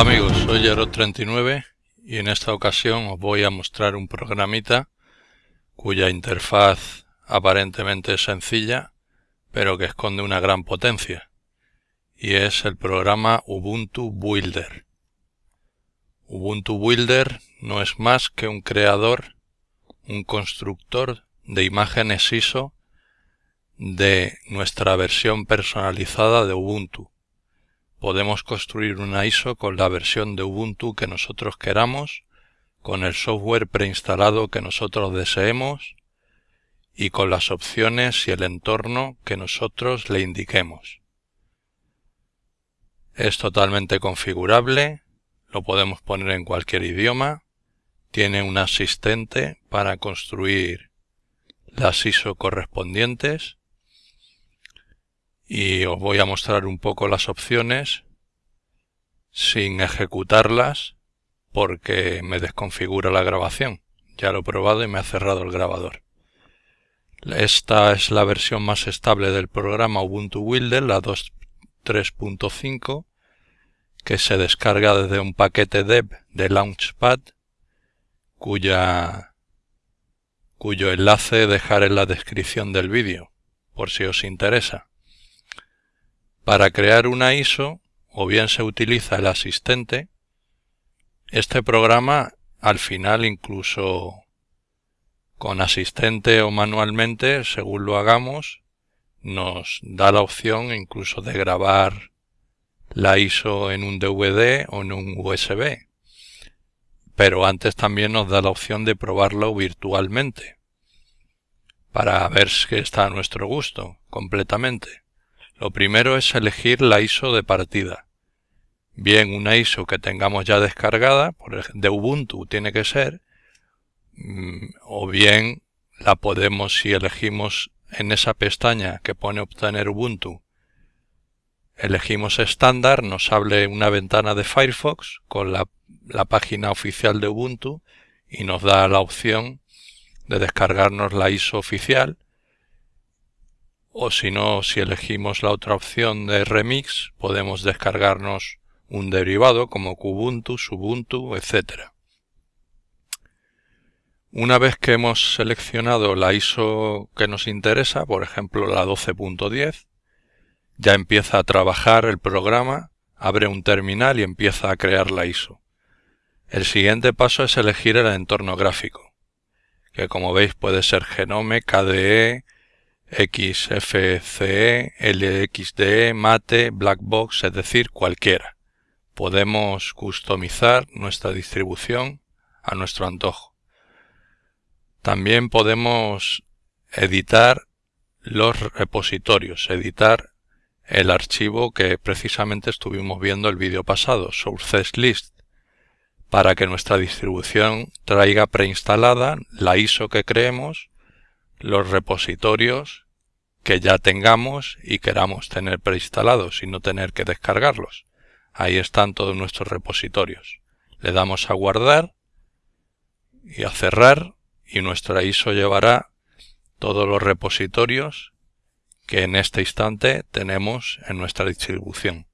Hola amigos, soy Jero39 y en esta ocasión os voy a mostrar un programita cuya interfaz aparentemente es sencilla pero que esconde una gran potencia y es el programa Ubuntu Builder. Ubuntu Builder no es más que un creador, un constructor de imágenes ISO de nuestra versión personalizada de Ubuntu podemos construir una ISO con la versión de Ubuntu que nosotros queramos, con el software preinstalado que nosotros deseemos y con las opciones y el entorno que nosotros le indiquemos. Es totalmente configurable, lo podemos poner en cualquier idioma, tiene un asistente para construir las ISO correspondientes y os voy a mostrar un poco las opciones sin ejecutarlas porque me desconfigura la grabación. Ya lo he probado y me ha cerrado el grabador. Esta es la versión más estable del programa Ubuntu Builder, la 2.3.5, que se descarga desde un paquete dev de Launchpad, cuya, cuyo enlace dejaré en la descripción del vídeo, por si os interesa. Para crear una ISO, o bien se utiliza el asistente, este programa al final incluso con asistente o manualmente, según lo hagamos, nos da la opción incluso de grabar la ISO en un DVD o en un USB. Pero antes también nos da la opción de probarlo virtualmente para ver si está a nuestro gusto completamente. Lo primero es elegir la ISO de partida. Bien una ISO que tengamos ya descargada, por de Ubuntu tiene que ser, mm, o bien la podemos si elegimos en esa pestaña que pone obtener Ubuntu, elegimos estándar, nos abre una ventana de Firefox con la, la página oficial de Ubuntu y nos da la opción de descargarnos la ISO oficial o si no, si elegimos la otra opción de remix, podemos descargarnos un derivado como Kubuntu, Subuntu, etc. Una vez que hemos seleccionado la ISO que nos interesa, por ejemplo la 12.10, ya empieza a trabajar el programa, abre un terminal y empieza a crear la ISO. El siguiente paso es elegir el entorno gráfico, que como veis puede ser Genome, KDE, XFCE, LXDE, Mate, Blackbox, es decir, cualquiera. Podemos customizar nuestra distribución a nuestro antojo. También podemos editar los repositorios, editar el archivo que precisamente estuvimos viendo el vídeo pasado, Sources List, para que nuestra distribución traiga preinstalada la ISO que creemos los repositorios que ya tengamos y queramos tener preinstalados y no tener que descargarlos. Ahí están todos nuestros repositorios. Le damos a guardar y a cerrar y nuestra ISO llevará todos los repositorios que en este instante tenemos en nuestra distribución.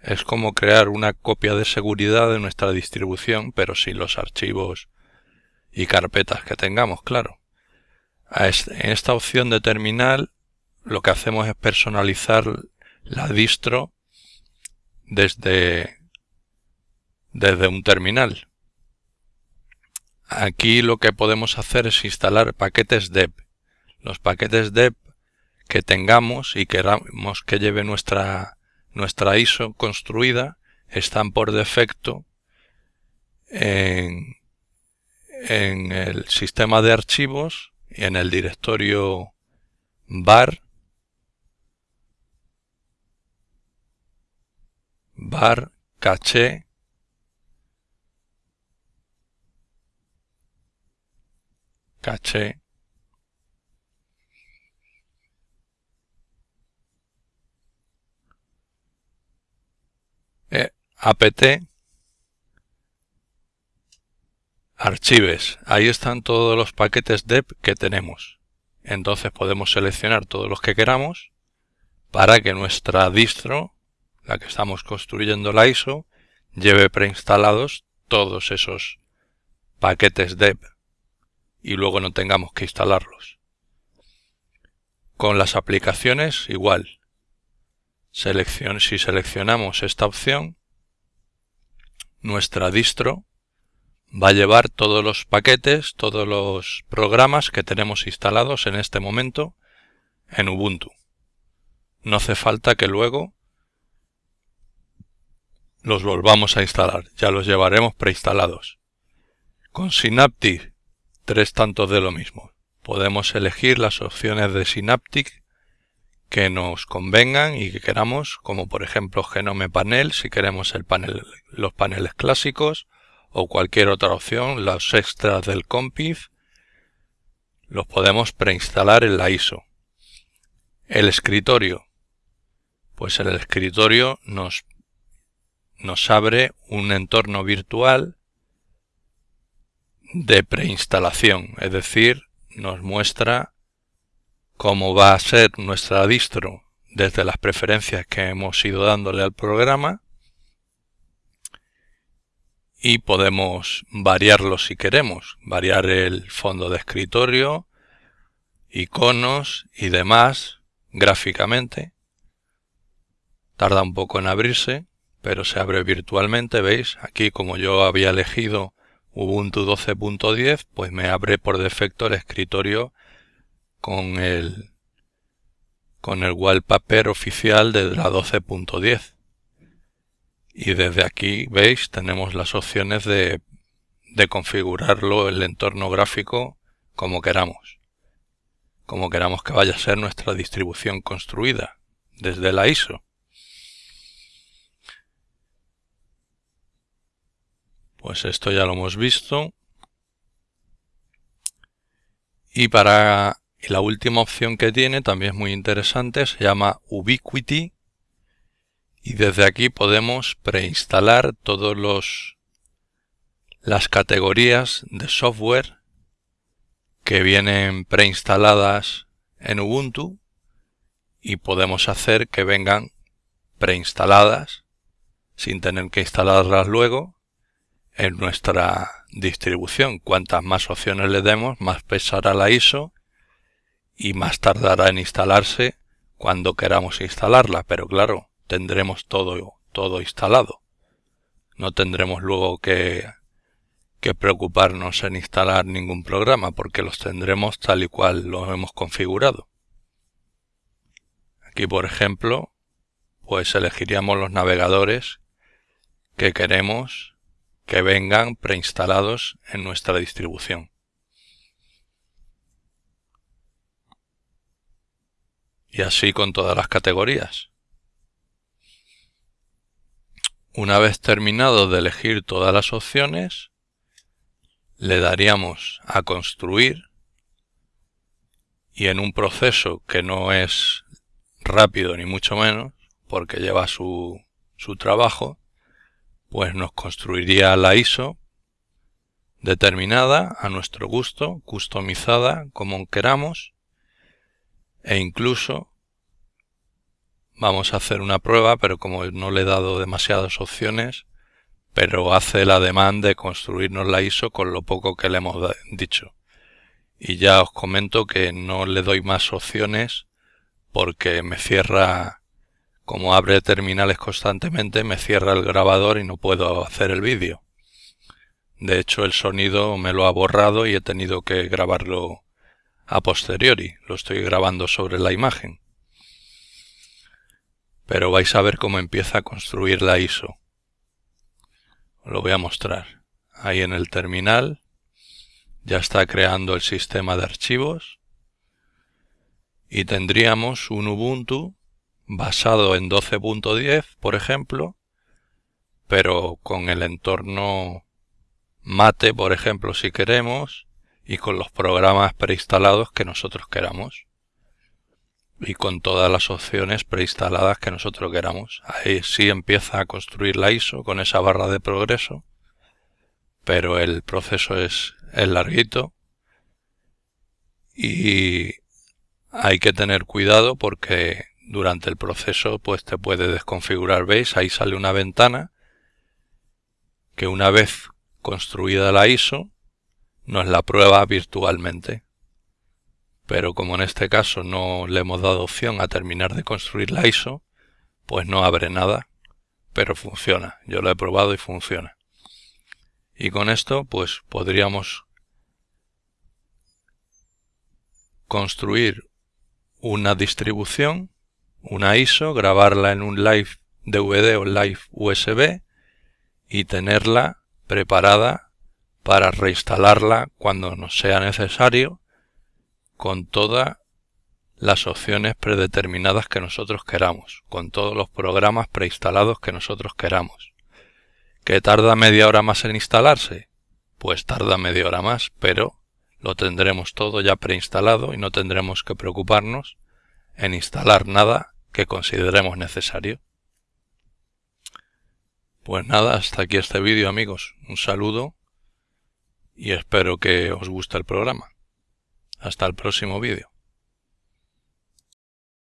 Es como crear una copia de seguridad de nuestra distribución, pero sin los archivos y carpetas que tengamos, claro en esta opción de terminal lo que hacemos es personalizar la distro desde, desde un terminal. Aquí lo que podemos hacer es instalar paquetes deb. Los paquetes deb que tengamos y queramos que lleve nuestra, nuestra ISO construida están por defecto en, en el sistema de archivos en el directorio bar bar caché caché. Eh, apt Archives. Ahí están todos los paquetes deb que tenemos. Entonces podemos seleccionar todos los que queramos para que nuestra distro, la que estamos construyendo la ISO, lleve preinstalados todos esos paquetes dev y luego no tengamos que instalarlos. Con las aplicaciones igual. Selección, si seleccionamos esta opción, nuestra distro va a llevar todos los paquetes, todos los programas que tenemos instalados en este momento en Ubuntu. No hace falta que luego los volvamos a instalar, ya los llevaremos preinstalados. Con Synaptic, tres tantos de lo mismo. Podemos elegir las opciones de Synaptic que nos convengan y que queramos, como por ejemplo Genome Panel, si queremos los paneles clásicos, o cualquier otra opción, los extras del Compif, los podemos preinstalar en la ISO. El escritorio. Pues el escritorio nos nos abre un entorno virtual de preinstalación, es decir, nos muestra cómo va a ser nuestra distro desde las preferencias que hemos ido dándole al programa y podemos variarlo si queremos, variar el fondo de escritorio, iconos y demás gráficamente. Tarda un poco en abrirse pero se abre virtualmente, ¿veis? Aquí como yo había elegido Ubuntu 12.10, pues me abre por defecto el escritorio con el con el wallpaper oficial de la 12.10. Y desde aquí, veis, tenemos las opciones de, configurarlo el entorno gráfico como queramos. Como queramos que vaya a ser nuestra distribución construida desde la ISO. Pues esto ya lo hemos visto. Y para la última opción que tiene, también es muy interesante, se llama Ubiquiti. Y desde aquí podemos preinstalar todos los las categorías de software que vienen preinstaladas en Ubuntu y podemos hacer que vengan preinstaladas sin tener que instalarlas luego en nuestra distribución. Cuantas más opciones le demos, más pesará la ISO y más tardará en instalarse cuando queramos instalarla. Pero claro, tendremos todo, todo instalado. No tendremos luego que, que preocuparnos en instalar ningún programa porque los tendremos tal y cual los hemos configurado. Aquí, por ejemplo, pues elegiríamos los navegadores que queremos que vengan preinstalados en nuestra distribución. Y así con todas las categorías. Una vez terminado de elegir todas las opciones, le daríamos a construir y en un proceso que no es rápido ni mucho menos, porque lleva su, su trabajo, pues nos construiría la ISO determinada a nuestro gusto, customizada como queramos e incluso vamos a hacer una prueba, pero como no le he dado demasiadas opciones, pero hace la demanda de construirnos la ISO con lo poco que le hemos dicho. Y ya os comento que no le doy más opciones porque me cierra como abre terminales constantemente, me cierra el grabador y no puedo hacer el vídeo. De hecho, el sonido me lo ha borrado y he tenido que grabarlo a posteriori. Lo estoy grabando sobre la imagen. Pero vais a ver cómo empieza a construir la ISO. Os lo voy a mostrar. Ahí en el terminal ya está creando el sistema de archivos y tendríamos un Ubuntu basado en 12.10, por ejemplo, pero con el entorno mate, por ejemplo, si queremos, y con los programas preinstalados que nosotros queramos. Y con todas las opciones preinstaladas que nosotros queramos. Ahí sí empieza a construir la ISO con esa barra de progreso, pero el proceso es, es larguito y hay que tener cuidado porque durante el proceso pues te puede desconfigurar, veis, ahí sale una ventana que una vez construida la ISO nos la prueba virtualmente. Pero como en este caso no le hemos dado opción a terminar de construir la ISO, pues no abre nada, pero funciona. Yo lo he probado y funciona. Y con esto pues podríamos construir una distribución, una ISO, grabarla en un live DVD o live USB y tenerla preparada para reinstalarla cuando nos sea necesario con todas las opciones predeterminadas que nosotros queramos, con todos los programas preinstalados que nosotros queramos. ¿Que tarda media hora más en instalarse? Pues tarda media hora más, pero lo tendremos todo ya preinstalado y no tendremos que preocuparnos en instalar nada que consideremos necesario. Pues nada, hasta aquí este vídeo amigos. Un saludo y espero que os guste el programa. Hasta el próximo vídeo.